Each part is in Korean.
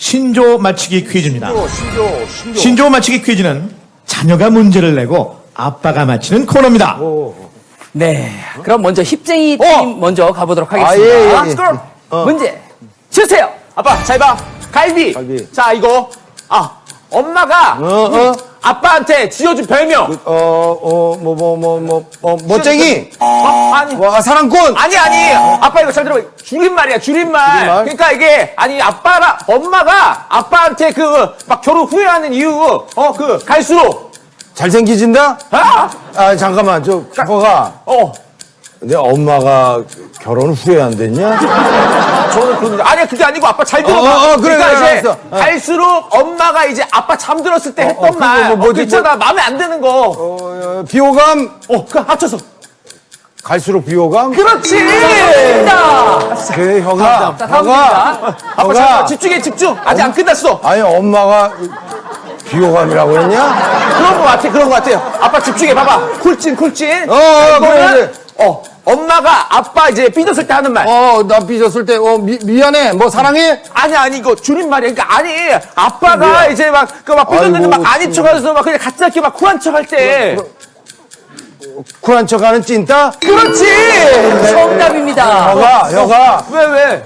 신조 맞히기 퀴즈입니다. 신조, 신조. 신조 맞히기 퀴즈는 자녀가 문제를 내고 아빠가 맞히는 코너입니다. 네. 그럼 먼저 힙쟁이 팀 어. 먼저 가보도록 아, 하겠습니다. 예, 예, 예. 그럼 어. 문제 주세요. 아빠 잘 봐. 갈비. 갈비. 자 이거 아 엄마가 어, 어. 아빠한테 지어준 별명. 어, 어, 뭐, 뭐, 뭐, 뭐, 어, 멋쟁이. 어, 아니. 와, 사랑꾼. 아니 아니 아빠 이거 잘 들어봐 줄임말이야 줄임말. 줄임말? 그러니까 이게 아니 아빠랑 엄마가 아빠한테 그 막 결혼 후회하는 이유 어 그 갈수록 잘생기진다? 아! 아, 잠깐만, 저, 뭐가. 어 내 엄마가 결혼 후회 안 됐냐? 저는 그런 아니 그게 아니고 아빠 잘 들어봐. 어, 어, 어, 그래, 그러니까 그래, 이제 알았어. 어. 갈수록 엄마가 이제 아빠 잠들었을 때 했던 어, 말. 뭐, 어, 뭐지, 그 있잖아 마음에 안 드는 거. 어, 어, 비호감? 어, 그 합쳐서. 갈수록 비호감? 그렇지. 그래, 혀가. 자, 다음 혀가. 문제입니다. 아빠 잘 혀가. 집중해 집중. 아직 안 끝났어. 아니, 엄마가 비호감이라고 했냐? 그런 거 같아 그런 거 같아요. 아빠 집중해 봐봐. 쿨찐 쿨찐. 어, 어, 그래, 그래. 어 엄마가 아빠 이제 삐졌을 때 하는 말. 어, 나 삐졌을 때, 어, 미, 미안해. 뭐, 사랑해? 아니 아니 이거 줄임말이야. 그러니까 아니 아빠가 뭐야? 이제 막 그 막 삐졌는데 아이고, 막 아닌 척 하면서 막 그냥 같이 이렇게 막 쿨한 척 할 때. 쿨한 척 하는 찐따? 그렇지. 정답입니다. 혀가, 혀가. 왜 왜?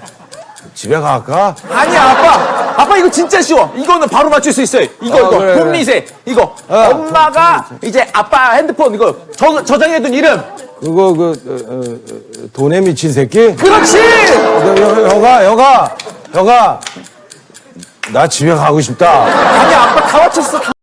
집에 갈까? 아니야 아빠 아빠 이거 진짜 쉬워 이거는 바로 맞출 수 있어요 이거 어, 이거 그래, 그래. 본미세 이거 엄마가 이제 아빠 핸드폰 이거 저, 저장해둔 이름 그거, 그, 어, 어, 어, 돈에 미친 새끼? 그렇지 여, 여, 혀가, 혀가, 혀가. 나 집에 가고 싶다. 아니 아빠 다 맞췄어 다